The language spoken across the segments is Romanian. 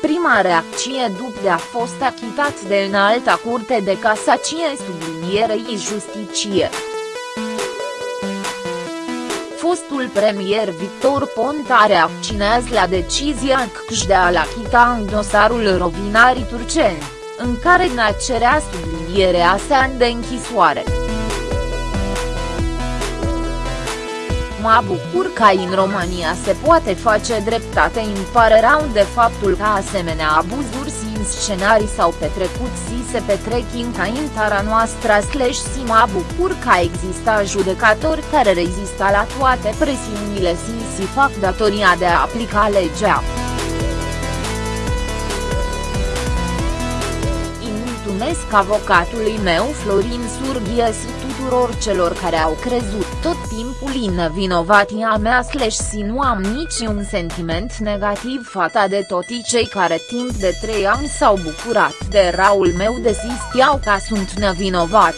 prima reacție după de a fost achitat de înalta curte de casacie sublinierei justiție. Fostul premier Victor Ponta reacționează la decizia CCJ de a-l achita în dosarul Rovinarii Turceni, în care ne cerea sublinierea sa de închisoare. Mă bucur că în România se poate face dreptate îmi pare rău de faptul că asemenea abuzuri în scenarii s-au petrecut și se petrec în țara noastră slash si mă bucur că exista judecători care rezista la toate presiunile și si fac datoria de a aplica legea. mulțumesc avocatului meu Florin Surghie și tuturor celor care au crezut tot timpul în nevinovatia mea slash și nu am niciun sentiment negativ față de toți cei care timp de trei ani s-au bucurat de raul meu de știau că sunt nevinovat.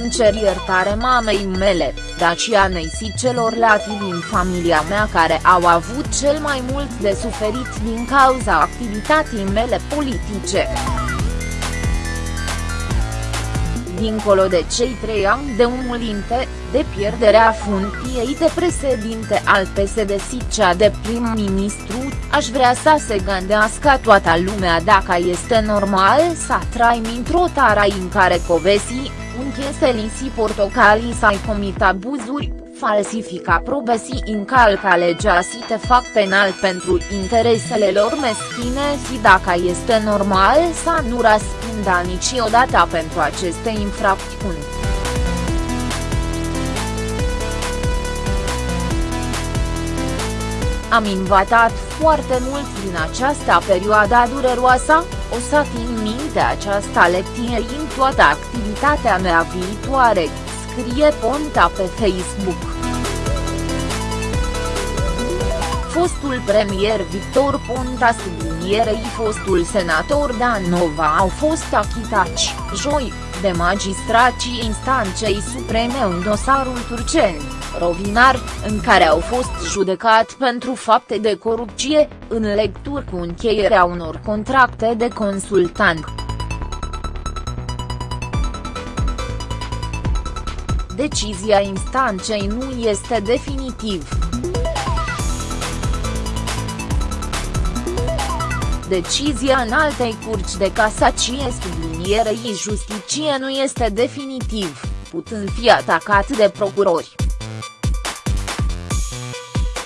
Îmi cer iertare mamei mele, Dacianei și celorlalți din familia mea care au avut cel mai mult de suferit din cauza activității mele politice. Dincolo de cei trei ani de umulinte, de pierderea funcției de președinte al PSD și cea de prim-ministru, aș vrea să se gândească toată lumea dacă este normal să traim într-o țară în care covesii, uncheseli și portocalii s-ai comit abuzuri, falsifica probe și încalca legea și te fac penal pentru interesele lor meschine și dacă este normal să nu răspundă niciodată pentru aceste infracțiuni. Am învățat foarte mult din această perioadă dureroasă, o să țin minte această lecție în toată activitatea mea viitoare, scrie Ponta pe Facebook. Fostul premier Victor Ponta sublinierei fostul senator Dan Nova au fost achitați, joi, de magistrații instanței supreme în dosarul turceni, Rovinar, în care au fost judecat pentru fapte de corupție, în lecturi cu încheierea unor contracte de consultant. Decizia instanței nu este definitiv. Decizia în altei curci de casacie sublinierei justiție nu este definitiv, putând fi atacat de procurori.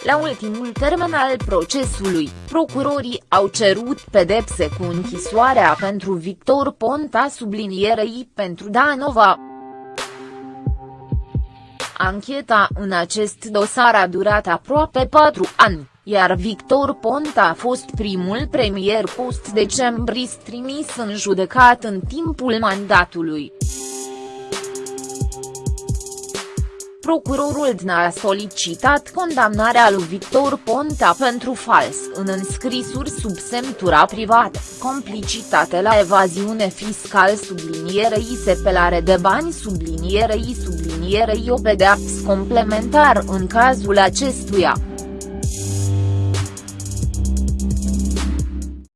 La ultimul termen al procesului, procurorii au cerut pedepse cu închisoarea pentru Victor Ponta sublinierei pentru Danova. Ancheta în acest dosar a durat aproape patru ani iar Victor Ponta a fost primul premier post-decembrist trimis în judecat în timpul mandatului. Procurorul DNA a solicitat condamnarea lui Victor Ponta pentru fals în înscrisuri sub semnătura privată, complicitate la evaziune fiscal sublinierei sepelare de bani sublinierei sublinierei o pedeapsă complementar în cazul acestuia.